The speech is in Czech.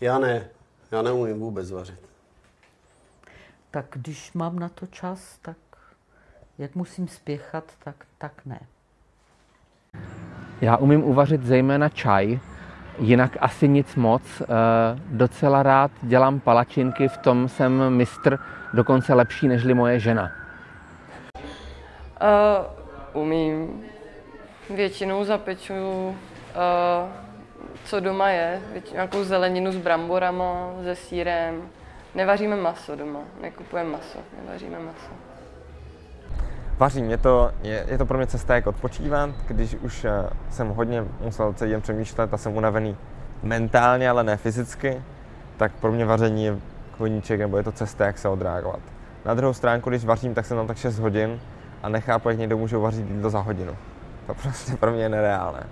Já ne. Já neumím vůbec vařit. Tak když mám na to čas, tak jak musím spěchat, tak, tak ne. Já umím uvařit zejména čaj, jinak asi nic moc. Eh, Docela rád dělám palačinky, v tom jsem mistr dokonce lepší nežli moje žena. Uh, umím. Většinou zapeču, uh, co doma je, nějakou zeleninu s bramborama, se sírem. Nevaříme maso doma, nekupujeme maso, nevaříme maso. Vařím, je to, je, je to pro mě cesta, jak odpočívat, když už eh, jsem hodně musel celý den přemýšlet a jsem unavený mentálně, ale ne fyzicky, tak pro mě vaření je koníček nebo je to cesta, jak se odreagovat. Na druhou stránku, když vařím, tak jsem tam tak 6 hodin a nechápu, jak někdo může uvařit jídlo za hodinu. To prostě pro mě je nereálné.